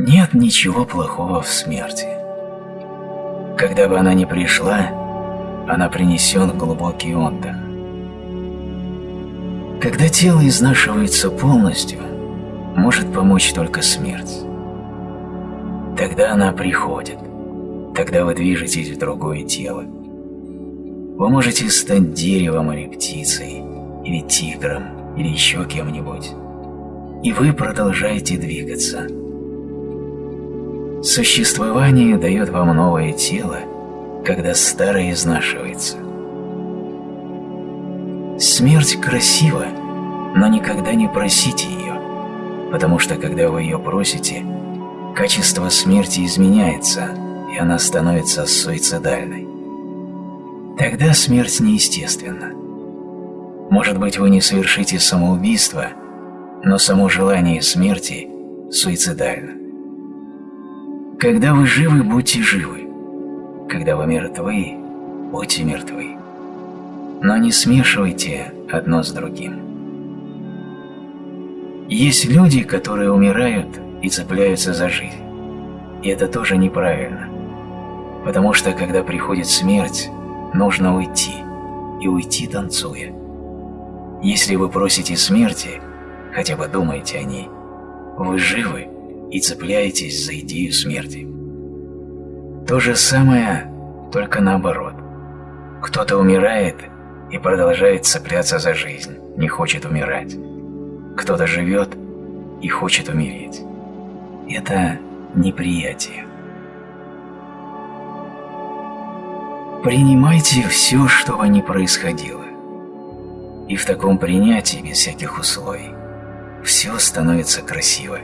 Нет ничего плохого в смерти. Когда бы она ни пришла, она принесет глубокий отдых. Когда тело изнашивается полностью, может помочь только смерть. Тогда она приходит, тогда вы движетесь в другое тело. Вы можете стать деревом или птицей, или тигром, или еще кем-нибудь. И вы продолжаете двигаться. Существование дает вам новое тело, когда старое изнашивается. Смерть красива, но никогда не просите ее, потому что когда вы ее просите, качество смерти изменяется, и она становится суицидальной. Тогда смерть неестественна. Может быть, вы не совершите самоубийство, но само желание смерти суицидально. Когда вы живы, будьте живы. Когда вы мертвы, будьте мертвы. Но не смешивайте одно с другим. Есть люди, которые умирают и цепляются за жизнь. И это тоже неправильно. Потому что, когда приходит смерть, нужно уйти. И уйти танцуя. Если вы просите смерти, хотя бы думайте о ней, вы живы и цепляетесь за идею смерти. То же самое, только наоборот. Кто-то умирает и продолжает цепляться за жизнь, не хочет умирать. Кто-то живет и хочет умереть. Это неприятие. Принимайте все, что бы ни происходило. И в таком принятии, без всяких условий, все становится красиво.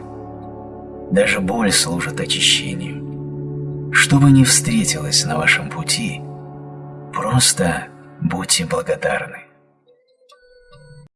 Даже боль служит очищению. Что бы ни встретилось на вашем пути, просто будьте благодарны.